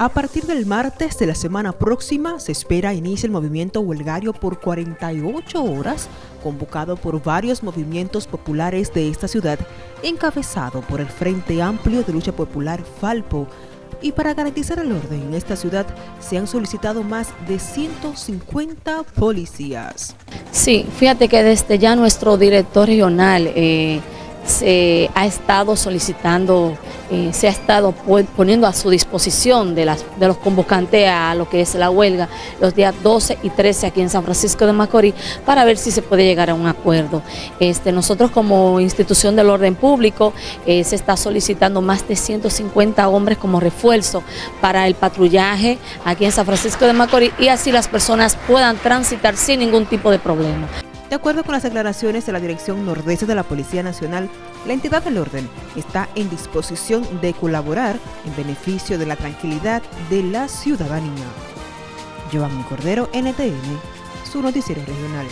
A partir del martes de la semana próxima se espera inicie el movimiento huelgario por 48 horas, convocado por varios movimientos populares de esta ciudad, encabezado por el Frente Amplio de Lucha Popular Falpo. Y para garantizar el orden en esta ciudad se han solicitado más de 150 policías. Sí, fíjate que desde ya nuestro director regional eh, se ha estado solicitando eh, se ha estado poniendo a su disposición de, las, de los convocantes a lo que es la huelga los días 12 y 13 aquí en San Francisco de Macorís para ver si se puede llegar a un acuerdo. Este, nosotros como institución del orden público eh, se está solicitando más de 150 hombres como refuerzo para el patrullaje aquí en San Francisco de Macorís y así las personas puedan transitar sin ningún tipo de problema. De acuerdo con las declaraciones de la Dirección Nordeste de la Policía Nacional, la entidad del orden está en disposición de colaborar en beneficio de la tranquilidad de la ciudadanía. Giovanni Cordero, NTN, su noticiero regional.